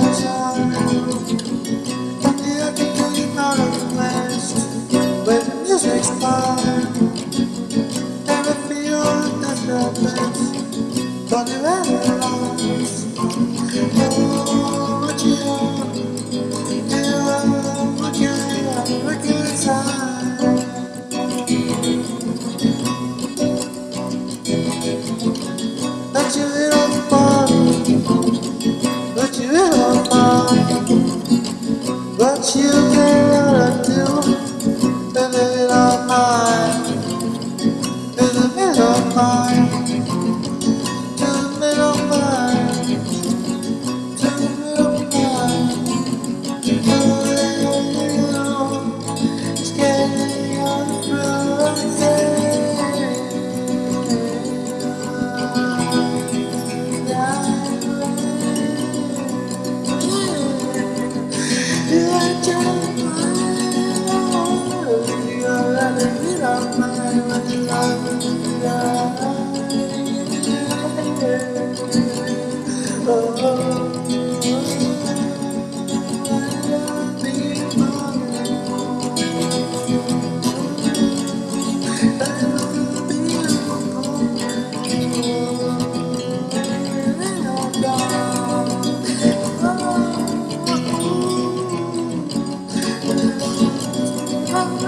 глаза.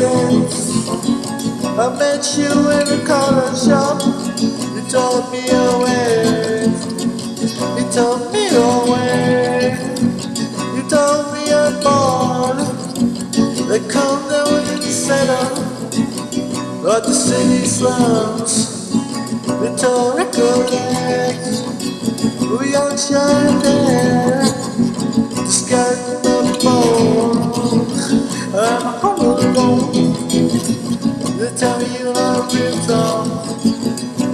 I met you in a corner shop. You told me your way. You told me your way. You told me I'm born They come down within the up But the city slums. Rhetorical legs We are shine there.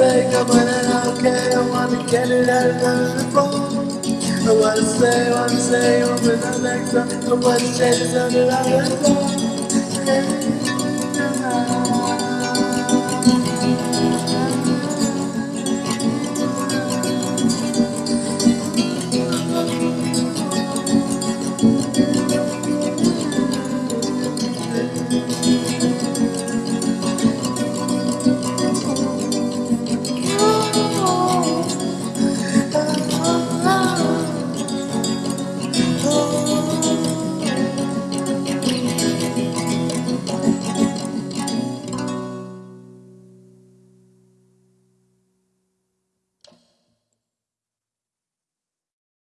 fake, but I don't care. I wanna get it out of the phone. I wanna say, wanna say, open the next door. I wanna change it on the other phone.